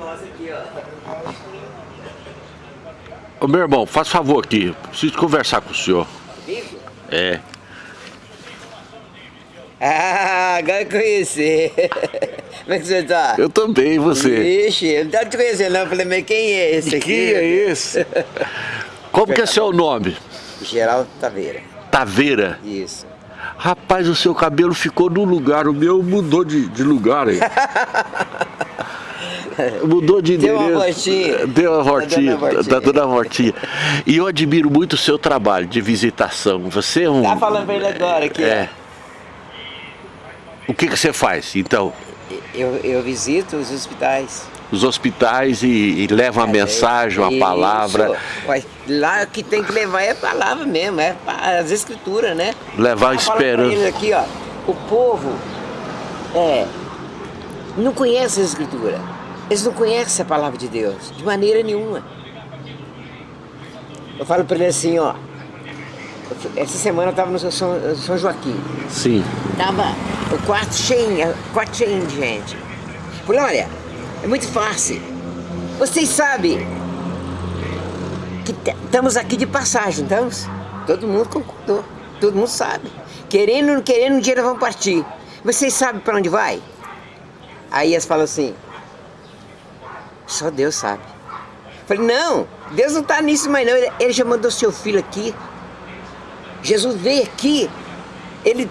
nós aqui, ó. Ô meu irmão, faz favor aqui, preciso conversar com o senhor. É. Ah, agora eu conheci. Como é que você tá? Eu também, e você? Ixi, eu não tava te conhecendo não. Eu falei, mas quem é esse aqui? Quem é esse? Como que é seu nome? Geraldo Taveira. Taveira. Isso. Rapaz, o seu cabelo ficou no lugar, o meu mudou de, de lugar aí. Mudou de Deu endereço. Deu uma voltinha, Tá dando uma voltinha. tá dando uma voltinha. E eu admiro muito o seu trabalho de visitação. Você é um... Tá falando pra ele agora aqui. É. O que, que você faz, então? Eu, eu visito os hospitais. Os hospitais e, e leva uma mensagem, uma Isso. palavra, Lá o que tem que levar é a palavra mesmo, é as escrituras, né? levar falo pra esperança. aqui, ó, o povo é, não conhece a escritura. Eles não conhecem a palavra de Deus, de maneira nenhuma. Eu falo pra ele assim, ó. Essa semana eu estava no São, São Joaquim. Sim. Tava o quarto cheio, quarto cheio de gente. Falei, olha, é muito fácil. Vocês sabem que estamos aqui de passagem, estamos? Todo mundo concordou, todo mundo sabe. Querendo ou não querendo, um dia nós vamos partir. Vocês sabem para onde vai? Aí eles falam assim, só Deus sabe. Falei, não, Deus não está nisso mais não, ele, ele já mandou seu filho aqui. Jesus veio aqui, ele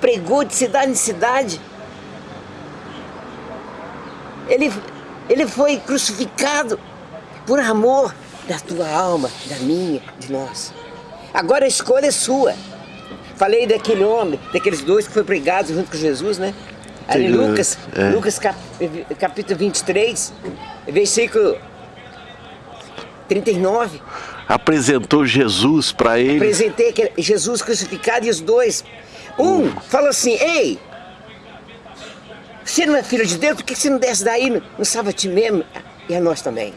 pregou de cidade em cidade. Ele, ele foi crucificado por amor da tua alma, da minha, de nós. Agora a escolha é sua. Falei daquele homem, daqueles dois que foi pregados junto com Jesus, né? Ali Lucas, é. Lucas cap, capítulo 23, versículo 39. Apresentou Jesus para ele. Apresentei Jesus crucificado e os dois. Um falou assim: Ei, você não é filho de Deus? Por que você não desce daí? Não, não salva a ti mesmo e a nós também.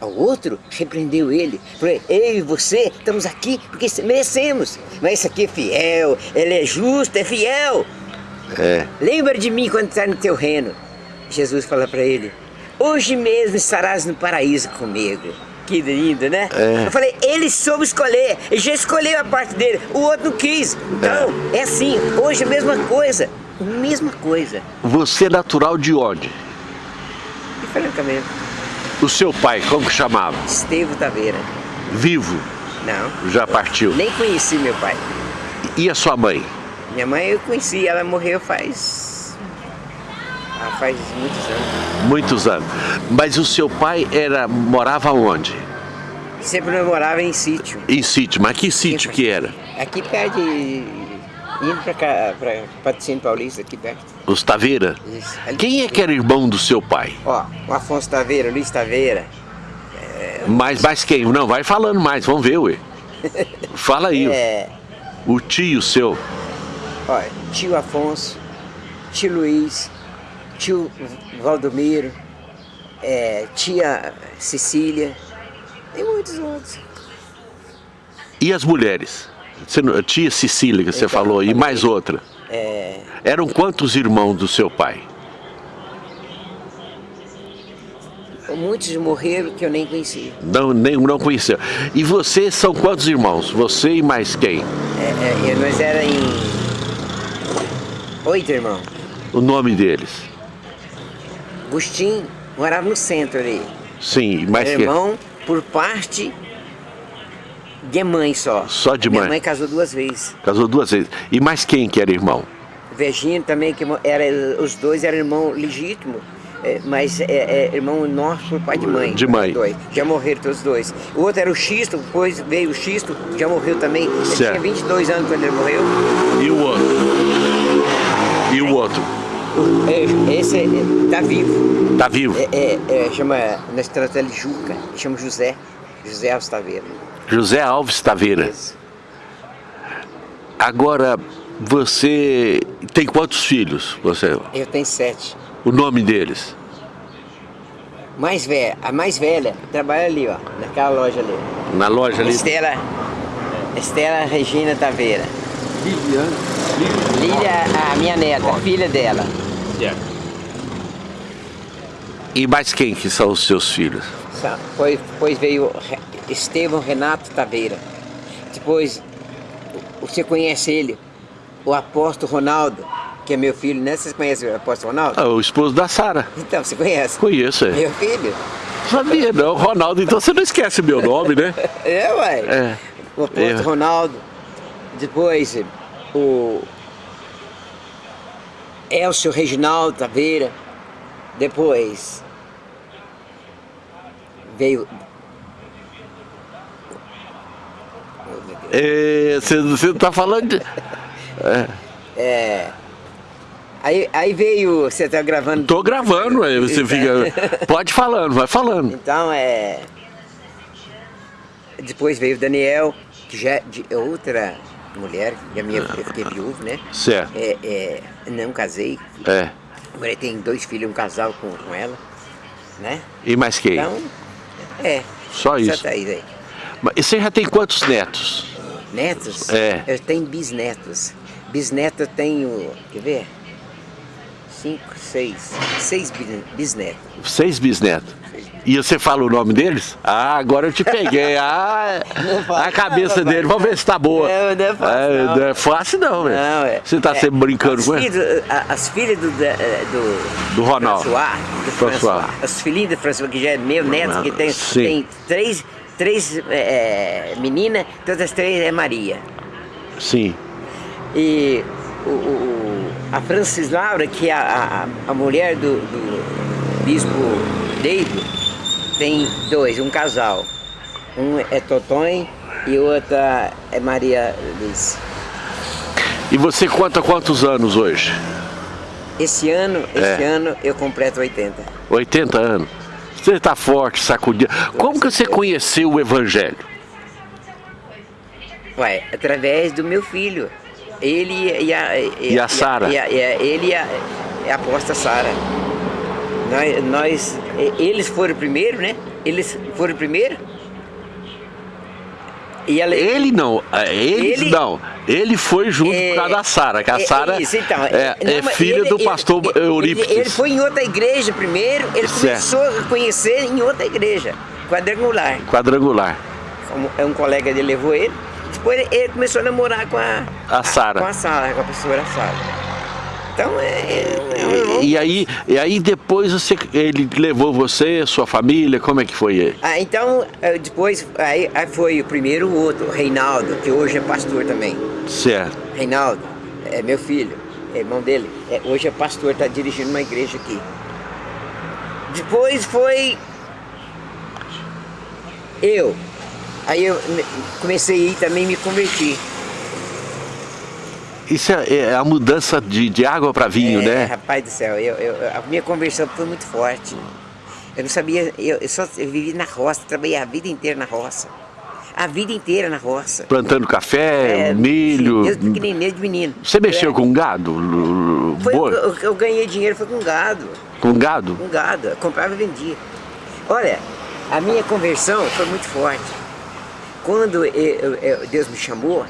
O outro repreendeu ele. Falou: Eu e você estamos aqui porque merecemos. Mas esse aqui é fiel, ele é justo, é fiel. É. Lembra de mim quando está no teu reino. Jesus fala para ele: Hoje mesmo estarás no paraíso comigo. Que lindo, né? É. Eu falei, ele soube escolher, ele já escolheu a parte dele, o outro não quis. Então, é, assim, hoje a mesma coisa. Mesma coisa. Você é natural de onde? E francamente, O seu pai, como que chamava? Estevo Taveira. Vivo, Não, já partiu. nem conheci meu pai. E a sua mãe? Minha mãe eu conheci, ela morreu faz. Ah, faz muitos anos. Muitos anos. Mas o seu pai era morava onde? Sempre morava em sítio. Em sítio. Mas que sítio que era? Aqui perto de. indo pra cá, pra Patrocínio Paulista, aqui perto. Os Taveira? Isso. Ali- Quem é que era irmão do seu pai? Ó, o Afonso Taveira, o Luiz Taveira. Mais, mais quem? Não, vai falando mais, vamos ver, ué. Fala aí. É, O tio seu. ó, tio Afonso, tio Luiz, tio Valdomiro, é, tia Cecília, tem muitos outros. E as mulheres? Você tia Cecília, que você Então, falou, e mais outra. É, Eram quantos irmãos do seu pai? muitos morreram que eu nem conheci. Não, nem, não conheceu. E vocês são quantos irmãos? Você e mais quem? É, é, nós era em oito irmãos. O nome deles? Agostinho morava no centro ali. Sim, e mais Meu quem? irmão por parte de mãe só. Só de Minha mãe. mãe casou duas vezes. Casou duas vezes. E mais quem que era irmão? Virgínio também, que era, os dois eram irmão legítimo, é, mas é, é irmão nosso por pai de mãe. De mãe. Dois. Já morreram todos dois. O outro era o Xisto, depois veio o Xisto, já morreu também. Ele Certo. tinha 22 anos quando ele morreu. E o outro? É, esse é, é, tá vivo. Tá vivo? É, é, é, chama, nós tratamos ele de Juca, chama José. José Alves Taveira. José Alves Taveira. Agora, você tem quantos filhos? Você, Eu tenho sete. o nome deles? Mais velha, a mais velha trabalha ali, ó, naquela loja ali. Na loja ali? Estela, Estela Regina Taveira. Liliane. Lília, a minha neta, filha dela. E mais quem que são os seus filhos? Depois, depois veio Estevão Renato Taveira. Depois, você conhece ele, o apóstolo Ronaldo, que é meu filho, né? Vocês conhecem o apóstolo Ronaldo? Ah, o esposo da Sara. Então, você conhece? Conheço, é. Meu filho? Sabia não, Ronaldo, então você não esquece meu nome, né? é, ué. É. O apóstolo É. Ronaldo. Depois, o Elcio Reginaldo Taveira. Depois, veio... É, você, você tá falando de... É. Aí, aí veio, você tá gravando. Tô gravando, aí você fica... Pode falando, vai falando. Então é. Depois veio o Daniel, que já é de outra mulher, a minha eu fiquei viúvo, né? Certo. É, é, não casei. É. Agora tem dois filhos, um casal com, com ela, né? E mais quem? Então, é. Só isso. Tá aí. Mas E você já tem quantos netos? Netos? É. Eu tenho bisnetos. Bisneto eu tenho, quer ver? Cinco, seis. Seis bis- bisnetos. Seis bisnetos. E você fala o nome deles? Ah, agora eu te peguei. Ah, Não fala, a cabeça não, dele, vamos ver se tá boa. Não, não é fácil, É, não. não é fácil não, velho. Não, é. Você tá é, sempre brincando as com ele? As filhas do, da- do, Do Ronaldo. François, do François. François. Os filhinhos do François, que já é meu neto, que tem, Sim. tem três, três é, meninas, todas as três é Maria. Sim. E o, o- a Francis Laura, que é a, a, a mulher do, do bispo David, tem dois, um casal. Um é Totonho e outra é Maria Liz. E você conta quantos anos hoje? Esse ano, esse É. ano eu completo 80. 80 anos. Você tá forte, sacudido. Como que você conheceu o evangelho? Ué, através do meu filho. Ele e a... E a Sara? e a- e a- ele e a, e a aposta Sara. Nós, nós, eles foram primeiro, né? Eles foram primeiro. E ela, Ele não, é, eles Ele- não. Ele foi junto É, por causa da Sara, que a é, Sara isso, então, é, não, é filha ele- do pastor ele, Eurípides. Ele, foi em outra igreja primeiro, ele Certo. começou a conhecer em outra igreja, quadrangular. Quadrangular. Um, é um colega dele levou ele. Depois ele- ele começou a namorar com a, A Sara. com a Sara, com a professora Sara. Então é. é um irmão. E aí, e aí depois você, ele levou você, sua família, como é que foi ele? Ah, então, eh, depois, aí, aí foi o primeiro o outro, Reinaldo, que hoje é pastor também. Certo. Reinaldo, é meu filho, é irmão dele. É, hoje é pastor, está dirigindo uma igreja aqui. Depois foi eu. Aí eu me- comecei a ir também me converti. Isso é, é a mudança de, de água para vinho, É, né? Rapaz do céu, eu, eu- a minha conversão foi muito forte. Eu não sabia, eu, eu só eu vivi na roça, trabalhei a vida inteira na roça. A vida inteira na roça. Plantando café, milho. sim, Desde pequenininho, desde menino. Você mexeu É, com gado? Foi, eu, eu ganhei dinheiro foi com gado. Com gado? Com gado. Comprava e vendia. Olha, a minha conversão foi muito forte. Quando eu- eu- Deus me chamou,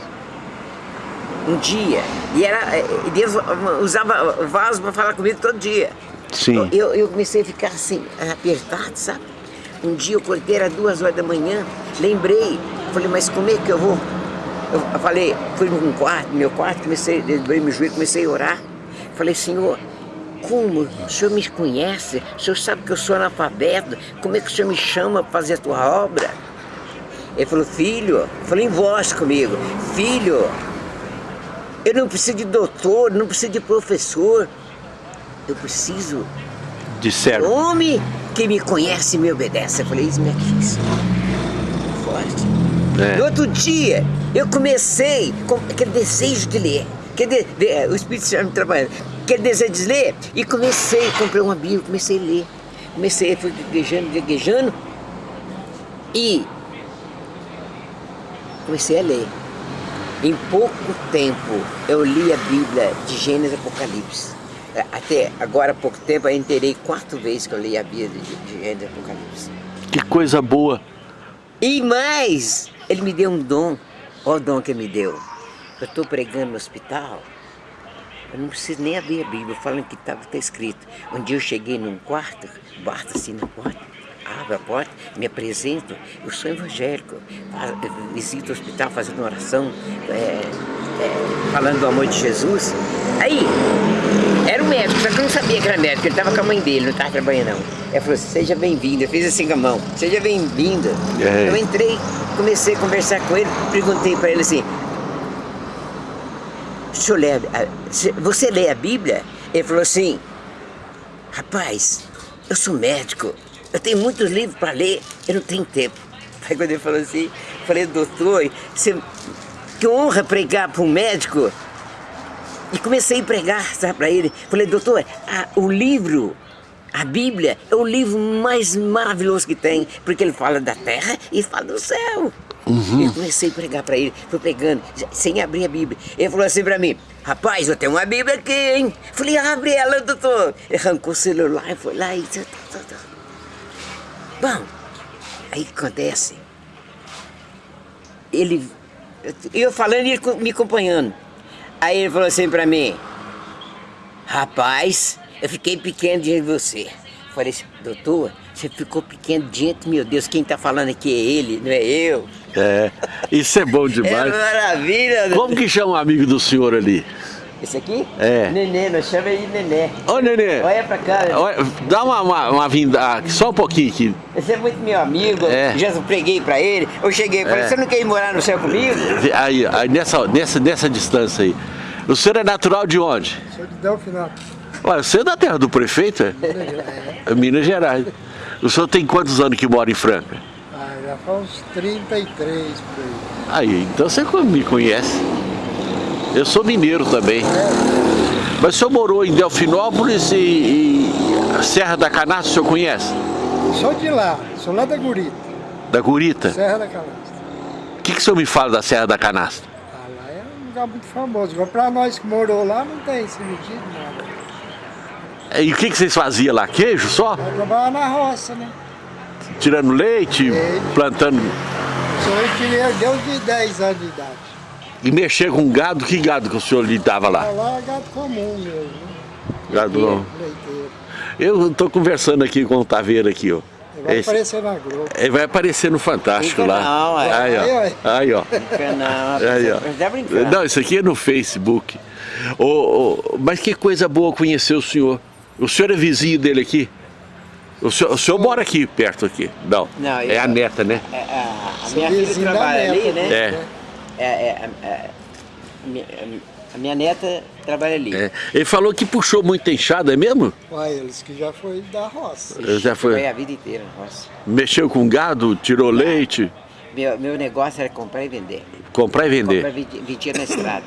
um dia, e era, e Deus usava o vaso para falar comigo todo dia. Sim. Eu, eu comecei a ficar assim, apertado, sabe? Um dia eu acordei, era duas horas da manhã, lembrei, falei, mas como é que eu vou? Eu falei, fui num quarto, no meu quarto, comecei, dobrei meu joelho, comecei a orar. Falei, Senhor, como? O Senhor me conhece? O Senhor sabe que eu sou analfabeto? Como é que o Senhor me chama para fazer a tua obra? Ele falou, filho, falou em voz comigo, filho, eu não preciso de doutor, não preciso de professor, eu preciso De servo. Homem que me conhece e me obedece. Eu falei, isso me quis. Forte. É. No outro dia, eu comecei com aquele desejo de ler. Aquele de- de- o Espírito Santo me trabalhando. Aquele desejo de ler. E comecei, comprei uma Bíblia, comecei a ler. Comecei, fui gaguejando, gaguejando. E comecei a ler. Em pouco tempo, eu li a Bíblia de Gênesis e Apocalipse. É, Até agora, há pouco tempo, eu inteirei quatro vezes que eu li a Bíblia de, Gênesis e Apocalipse. Que coisa boa. E mais, ele me deu um dom. Olha o dom que ele me deu. Eu estou pregando no hospital Eu não preciso nem abrir a Bíblia, falando que estava tá escrito. Um dia eu cheguei num quarto, bato assim na porta, abro a porta, me apresento, eu sou evangélico, visito o hospital fazendo oração, é, é, falando do amor de Jesus. Aí, era o médico, só que eu não sabia que era médico, ele estava com a mãe dele, não estava trabalhando não. Ele falou assim, seja bem-vindo, eu fiz assim com a mão, seja bem-vindo. É. Eu entrei, comecei a conversar com ele, perguntei para ele assim, senhor lê a, você lê a Bíblia? Ele falou assim, rapaz, eu sou médico, eu tenho muitos livros para ler, eu não tenho tempo. Aí quando ele falou assim, falei, doutor, você, que honra pregar para um médico. E comecei a pregar, para ele. Falei, doutor, a, o livro, a Bíblia, é o livro mais maravilhoso que tem, porque ele fala da terra e fala do céu. Uhum. Eu comecei a pregar para ele, fui pregando, sem abrir a Bíblia. Ele falou assim para mim, rapaz, eu tenho uma Bíblia aqui, hein? Falei, abre ela, doutor. Ele arrancou o celular e foi lá e... Bom, aí acontece. Ele... Eu falando e ele me acompanhando. Aí ele falou assim para mim, rapaz, eu fiquei pequeno diante de você. Falei assim, doutor, você ficou pequeno diante, meu Deus, quem está falando aqui é ele, não é eu. É, isso é bom demais. É maravilha. Como que chama o amigo do senhor ali? Esse aqui? É. Nenê, nós chamamos ele de Nenê. Ô, Nenê. Olha pra cá. Olha, dá uma, uma, uma vinda, só um pouquinho aqui. Esse é muito meu amigo, é. já preguei pra ele. Eu cheguei e falei, é. você não quer ir morar no céu comigo? Aí, aí nessa, nessa, nessa distância aí. O senhor é natural de onde? Sou de Delfinal. Olha, você é da terra do prefeito, é? Minas Gerais. É Minas Gerais. O senhor tem quantos anos que mora em Franca? Ah, já faz uns 33 por aí. Aí, então você me conhece. Eu sou mineiro também. É. Mas o senhor morou em Delfinópolis e, e Serra da Canastra, o senhor conhece? Sou de lá, sou lá da Gurita. Da Gurita? Serra da Canastra. O que, que o senhor me fala da Serra da Canastra? Ah, lá é um lugar muito famoso. Agora, pra nós que morou lá, não tem sentido nada. E o que, que vocês faziam lá? Queijo só? Eu trabalhava na roça, né? Tirando leite, leite. plantando... Sou eu tirei desde de 10 anos de idade. E mexer com gado, que gado que o senhor lidava lá? Lá é gado comum mesmo. Né? Gado não. Eu estou conversando aqui com o Taveira aqui, ó. Ele vai Esse, aparecer na Globo. Ele vai aparecer no Fantástico lá. Não, é. Aí, ó. Aí, ó. Não, aí, ó. Não, isso aqui é no Facebook. Oh, oh, mas que coisa boa conhecer o senhor. O senhor é vizinho dele aqui? O senhor, o senhor mora aqui, perto aqui? Não, Não é a neta, né? É, a, a minha filha trabalha ali, né? É. é, é, é a minha neta trabalha ali. É. Ele falou que puxou muita enxada, é mesmo? Uai, eles que já foi da roça. Já foi. Foi a vida inteira na roça. Mexeu com gado, tirou leite? Meu, meu negócio era comprar e vender. Comprar e vender? Comprar e vendia na estrada.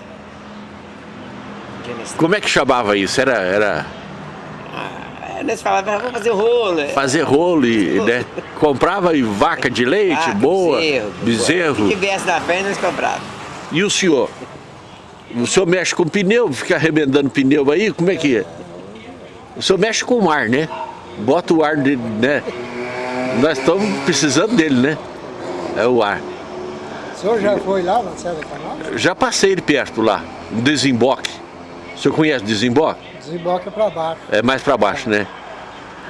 Como é que chamava isso? Era... era... Ah, nós falávamos, vamos fazer rolo. Fazer rolo e, né? Comprava e vaca de leite, boa, bezerro. bezerro. Se tivesse na frente, nós comprávamos. E o senhor? O senhor mexe com pneu, fica arrebentando pneu aí, como é que é? O senhor mexe com o ar, né? Bota o ar dele, né? Nós estamos precisando dele, né? É o ar. O senhor já foi lá na Serra Canal? Já passei ele perto lá, no desemboque. O senhor conhece desemboque? Desemboque é para baixo. É mais para baixo, né?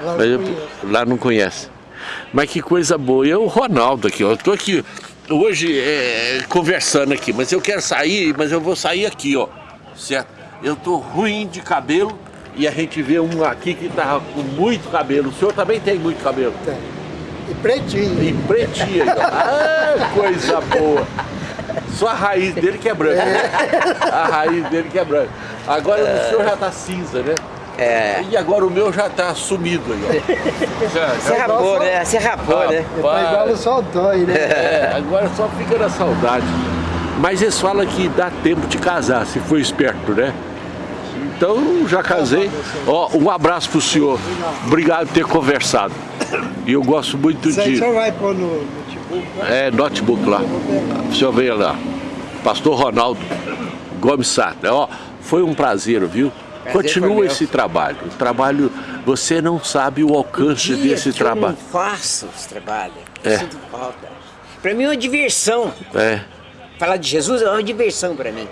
Lá, eu, lá não conhece. Mas que coisa boa. E é o Ronaldo aqui, ó. Eu tô aqui hoje é, conversando aqui, mas eu quero sair, mas eu vou sair aqui, ó. Certo? Eu tô ruim de cabelo e a gente vê um aqui que tá com muito cabelo. O senhor também tem muito cabelo? Tem. E pretinho. E pretinho. ah, coisa boa. Só a raiz dele que é branca. Né? A raiz dele que é branca. Agora é... o senhor já tá cinza, né? É. E agora o meu já tá sumido aí, ó. Você rapou, né? Você rapou, né? Tá igual o sol dói, né? É, agora só fica na saudade. Mas eles falam que dá tempo de casar, se for esperto, né? Então, já casei. Ó, um abraço pro senhor. Obrigado por ter conversado. E eu gosto muito de... O senhor vai pôr no notebook? Né? É, notebook lá. O senhor veio lá. Pastor Ronaldo Gomes Sata. Ó, foi um prazer, viu? Continua esse trabalho. O trabalho, você não sabe o alcance dia desse trabalho. Eu não faço esse trabalho. Eu é. sinto falta. Para mim é uma diversão. É. Falar de Jesus é uma diversão para mim.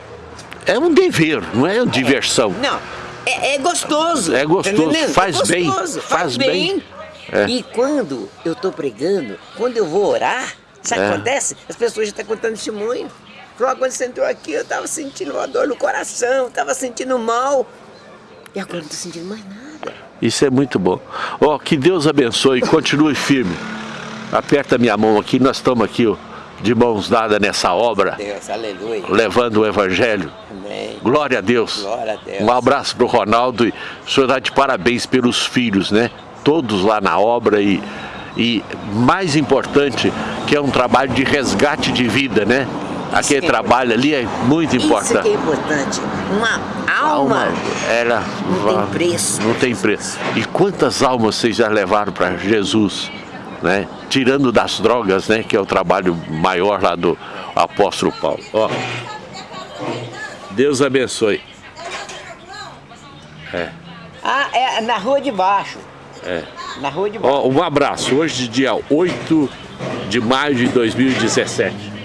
é um dever, não é uma diversão. Não, é, é gostoso. É gostoso, tá faz é bem, gostoso, faz bem. É. E quando eu tô pregando, quando eu vou orar, sabe o É. que acontece? As pessoas já estão contando testemunho. Falou, "Ah, quando você entrou aqui, eu tava sentindo uma dor no coração, tava sentindo mal. E agora eu não tô sentindo mais nada. Isso é muito bom. Ó, que Deus abençoe, continue firme. Aperta minha mão aqui, nós estamos aqui ó, de mãos dadas nessa obra, Deus, aleluia. levando o Evangelho. Amém. Glória a Deus. Glória a Deus. Um abraço pro Ronaldo e o senhor dá de parabéns pelos filhos, né? Todos lá na obra e, e mais importante, que é um trabalho de resgate de vida, né? Aquele que é trabalho ali é muito Isso importante. que é importante. Uma alma. Ela Não tem preço. Não tem preço. E quantas almas vocês já levaram para Jesus, né? Tirando das drogas, né? Que é o trabalho maior lá do apóstolo Paulo. Ó. Deus abençoe. Ah, é na rua de baixo. É. Na rua de baixo. Ó, um abraço. Hoje, dia 8 de maio de 2017.